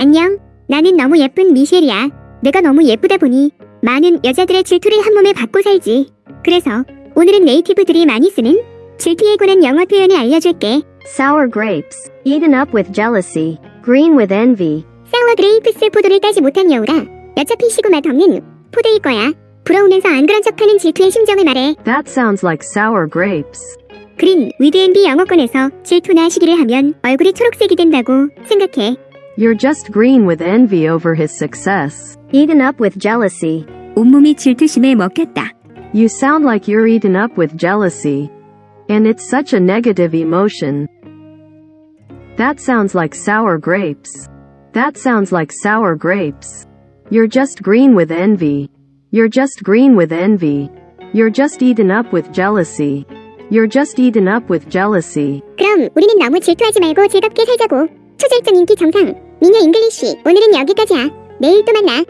안녕. 나는 너무 예쁜 미셸이야. 내가 너무 예쁘다 보니 많은 여자들의 질투를 한 몸에 받고 살지. 그래서 오늘은 native들이 많이 쓰는 질투에 관한 영어 표현을 알려줄게. Sour grapes. Eaten up with jealousy. Green with envy. Sour grapes 포도를 따지 못한 여우가. 어차피 시고 맛 없는 포도일 거야. 부러우면서 안 그런 척하는 질투의 심정을 말해. That sounds like sour grapes. Green with envy 영어권에서 질투나 시기를 하면 얼굴이 초록색이 된다고 생각해. You're just green with envy over his success. Eaten up with jealousy. 온몸이 질투심에 먹혔다. You sound like you're eaten up with jealousy. And it's such a negative emotion. That sounds like sour grapes. That sounds like sour grapes. You're just green with envy. You're just green with envy. You're just eaten up with jealousy. You're just eaten up with jealousy. 그럼 우리는 너무 질투하지 말고 즐겁게 살자고. 초절정 인기 정상. 미녀 잉글리쉬. 오늘은 여기까지야. 내일 또 만나.